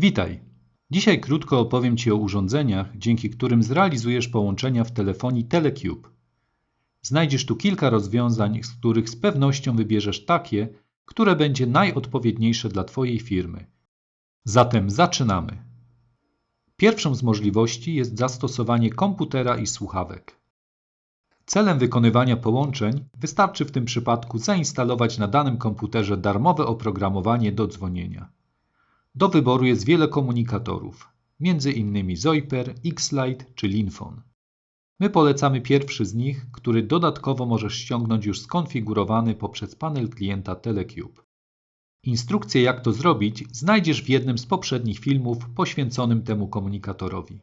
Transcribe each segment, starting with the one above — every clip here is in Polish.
Witaj! Dzisiaj krótko opowiem Ci o urządzeniach, dzięki którym zrealizujesz połączenia w telefonii Telecube. Znajdziesz tu kilka rozwiązań, z których z pewnością wybierzesz takie, które będzie najodpowiedniejsze dla Twojej firmy. Zatem zaczynamy. Pierwszą z możliwości jest zastosowanie komputera i słuchawek. Celem wykonywania połączeń wystarczy w tym przypadku zainstalować na danym komputerze darmowe oprogramowanie do dzwonienia. Do wyboru jest wiele komunikatorów, m.in. Zoiper, X-Lite czy Linfon. My polecamy pierwszy z nich, który dodatkowo możesz ściągnąć już skonfigurowany poprzez panel klienta Telecube. Instrukcję jak to zrobić znajdziesz w jednym z poprzednich filmów poświęconym temu komunikatorowi.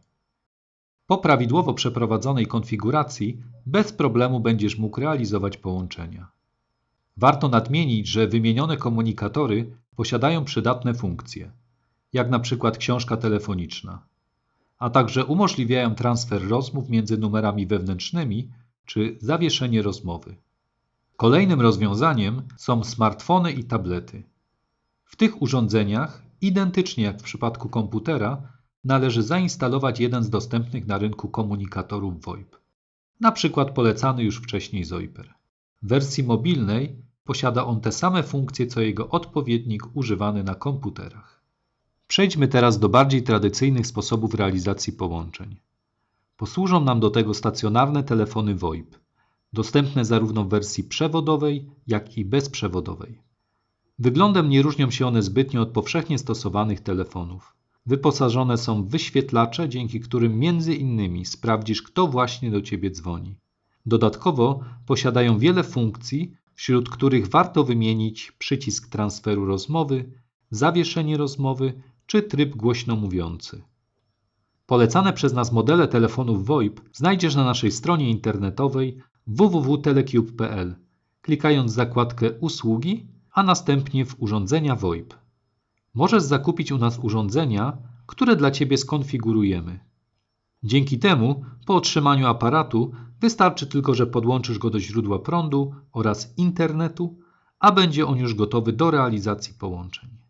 Po prawidłowo przeprowadzonej konfiguracji bez problemu będziesz mógł realizować połączenia. Warto nadmienić, że wymienione komunikatory posiadają przydatne funkcje, jak na przykład książka telefoniczna, a także umożliwiają transfer rozmów między numerami wewnętrznymi czy zawieszenie rozmowy. Kolejnym rozwiązaniem są smartfony i tablety. W tych urządzeniach, identycznie jak w przypadku komputera, należy zainstalować jeden z dostępnych na rynku komunikatorów VoIP, na przykład polecany już wcześniej Zoiper. W wersji mobilnej posiada on te same funkcje co jego odpowiednik używany na komputerach. Przejdźmy teraz do bardziej tradycyjnych sposobów realizacji połączeń. Posłużą nam do tego stacjonarne telefony VoIP, dostępne zarówno w wersji przewodowej, jak i bezprzewodowej. Wyglądem nie różnią się one zbytnio od powszechnie stosowanych telefonów. Wyposażone są w wyświetlacze, dzięki którym między innymi sprawdzisz, kto właśnie do Ciebie dzwoni. Dodatkowo posiadają wiele funkcji, wśród których warto wymienić przycisk transferu rozmowy, zawieszenie rozmowy czy tryb głośno mówiący. Polecane przez nas modele telefonów VoIP znajdziesz na naszej stronie internetowej www.telecube.pl, klikając zakładkę Usługi, a następnie w Urządzenia VoIP. Możesz zakupić u nas urządzenia, które dla Ciebie skonfigurujemy. Dzięki temu, po otrzymaniu aparatu, wystarczy tylko, że podłączysz go do źródła prądu oraz internetu, a będzie on już gotowy do realizacji połączeń.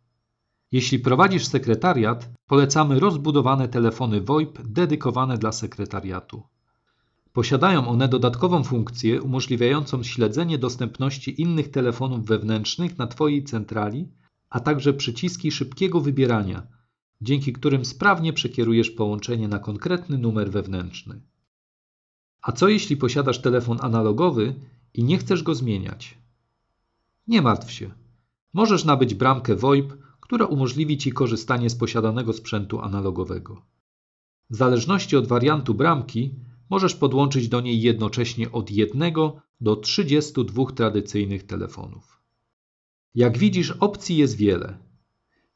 Jeśli prowadzisz sekretariat, polecamy rozbudowane telefony VoIP dedykowane dla sekretariatu. Posiadają one dodatkową funkcję umożliwiającą śledzenie dostępności innych telefonów wewnętrznych na Twojej centrali, a także przyciski szybkiego wybierania, dzięki którym sprawnie przekierujesz połączenie na konkretny numer wewnętrzny. A co jeśli posiadasz telefon analogowy i nie chcesz go zmieniać? Nie martw się. Możesz nabyć bramkę VoIP, która umożliwi Ci korzystanie z posiadanego sprzętu analogowego. W zależności od wariantu bramki możesz podłączyć do niej jednocześnie od 1 do 32 tradycyjnych telefonów. Jak widzisz, opcji jest wiele.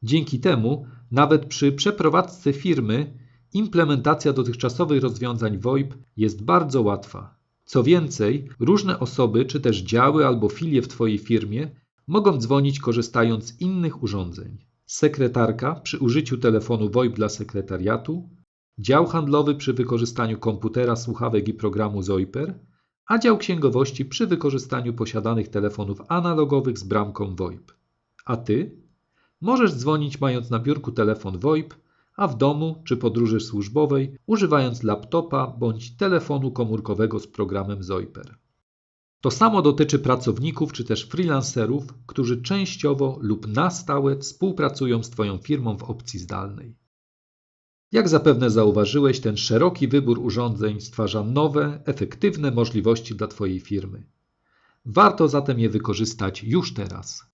Dzięki temu, nawet przy przeprowadzce firmy, implementacja dotychczasowych rozwiązań VoIP jest bardzo łatwa. Co więcej, różne osoby czy też działy albo filie w Twojej firmie mogą dzwonić korzystając z innych urządzeń. Sekretarka przy użyciu telefonu VoIP dla sekretariatu, dział handlowy przy wykorzystaniu komputera, słuchawek i programu Zoiper, a dział księgowości przy wykorzystaniu posiadanych telefonów analogowych z bramką VoIP. A Ty? Możesz dzwonić mając na biurku telefon VoIP, a w domu czy podróży służbowej używając laptopa bądź telefonu komórkowego z programem Zoiper. To samo dotyczy pracowników czy też freelancerów, którzy częściowo lub na stałe współpracują z Twoją firmą w opcji zdalnej. Jak zapewne zauważyłeś, ten szeroki wybór urządzeń stwarza nowe, efektywne możliwości dla Twojej firmy. Warto zatem je wykorzystać już teraz.